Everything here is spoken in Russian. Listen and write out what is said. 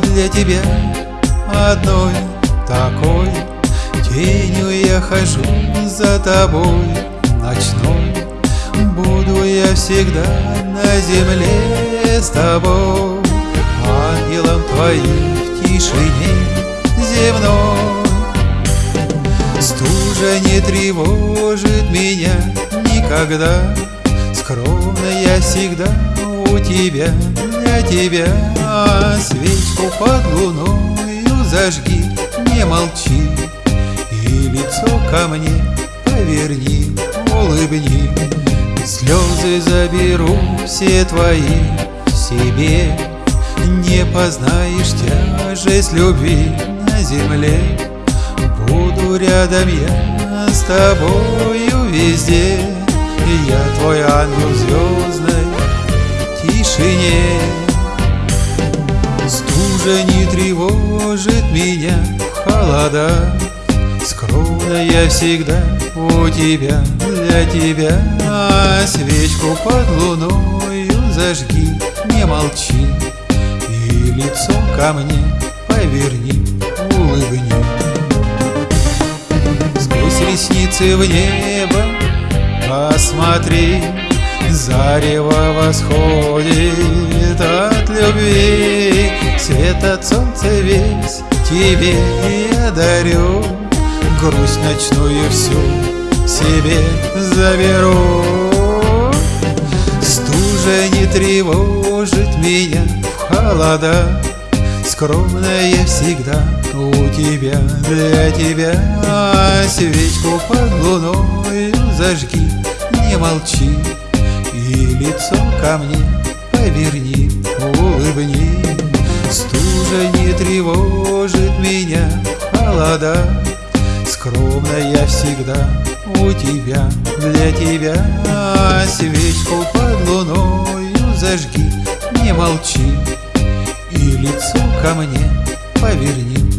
для тебя одной. Такой Тенью я хожу за тобой ночной. Буду я всегда на земле с тобой Ангелом твоим в тишине земной. Стужа не тревожит меня никогда Скромно я всегда у тебя, для тебя Свечку под луною зажги, не молчи. И лицо ко мне поверни, улыбни. Слезы заберу все твои себе. Не познаешь тяжесть любви на земле. Буду рядом я с тобою везде. Я твой ангел звездной тишине в холода Скромно я всегда у тебя, для тебя. Свечку под луною зажги, не молчи. И лицо ко мне поверни, улыбни. Сквозь ресницы в небо посмотри Зарево восходит от любви. Свет от солнца весь тебе я дарю Грусть ночную всю себе заберу. Стужа не тревожит меня в холода. Скромная всегда у тебя, для тебя. Свечку под луной зажги, не молчи. И лицо ко мне поверни, улыбни Стужа не тревожит меня холода. Скромно я всегда у тебя, для тебя. Свечку под луною зажги, не молчи. И лицо ко мне поверни,